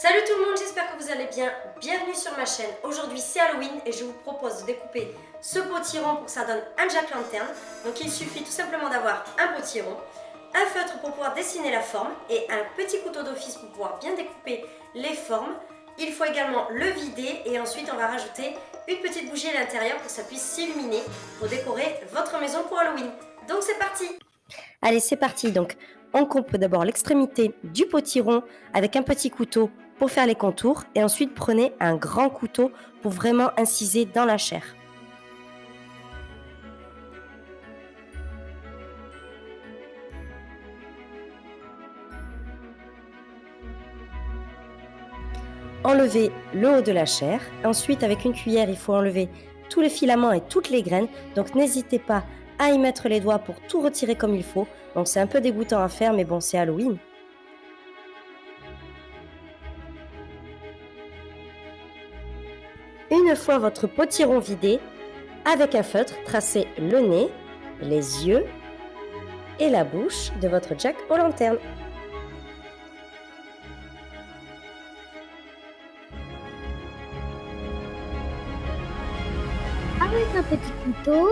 Salut tout le monde, j'espère que vous allez bien. Bienvenue sur ma chaîne. Aujourd'hui c'est Halloween et je vous propose de découper ce potiron pour que ça donne un jack lanterne. Donc il suffit tout simplement d'avoir un potiron, un feutre pour pouvoir dessiner la forme et un petit couteau d'office pour pouvoir bien découper les formes. Il faut également le vider et ensuite on va rajouter une petite bougie à l'intérieur pour que ça puisse s'illuminer pour décorer votre maison pour Halloween. Donc c'est parti Allez, c'est parti. Donc, on coupe d'abord l'extrémité du potiron avec un petit couteau pour faire les contours et ensuite prenez un grand couteau pour vraiment inciser dans la chair. Enlevez le haut de la chair. Ensuite, avec une cuillère, il faut enlever tous les filaments et toutes les graines. Donc, n'hésitez pas à y mettre les doigts pour tout retirer comme il faut. Donc, c'est un peu dégoûtant à faire, mais bon, c'est Halloween. Une fois votre potiron vidé, avec un feutre, tracez le nez, les yeux et la bouche de votre jack aux lanternes. Avec un petit couteau,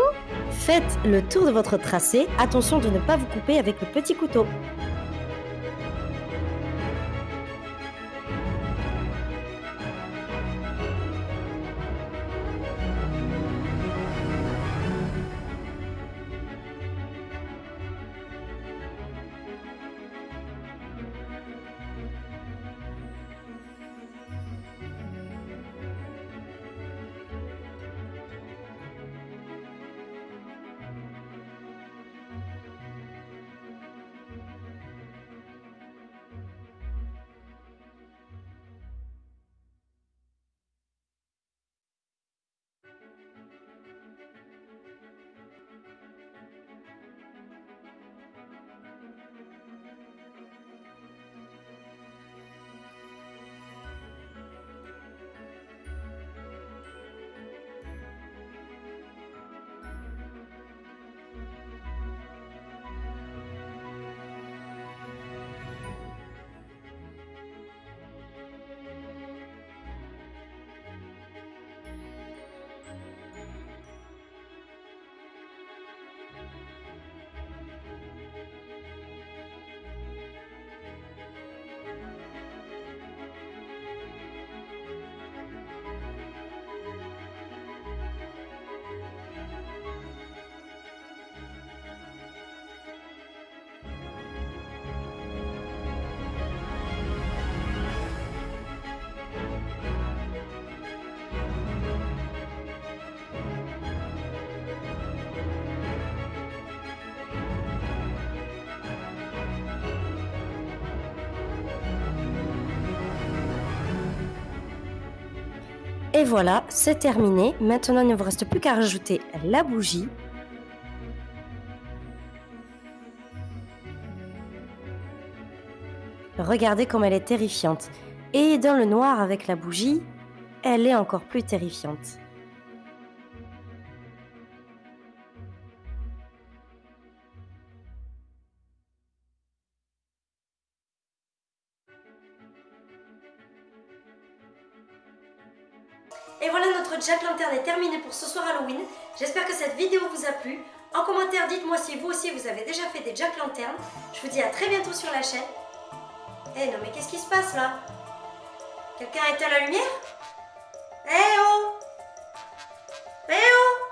Faites le tour de votre tracé. Attention de ne pas vous couper avec le petit couteau. Et voilà, c'est terminé. Maintenant, il ne vous reste plus qu'à rajouter la bougie. Regardez comme elle est terrifiante. Et dans le noir avec la bougie, elle est encore plus terrifiante. Et voilà, notre Jack Lantern est terminé pour ce soir Halloween. J'espère que cette vidéo vous a plu. En commentaire, dites-moi si vous aussi vous avez déjà fait des Jack Lantern. Je vous dis à très bientôt sur la chaîne. Eh non mais qu'est-ce qui se passe là? Quelqu'un a éteint la lumière? Eh hey, oh Eh hey, oh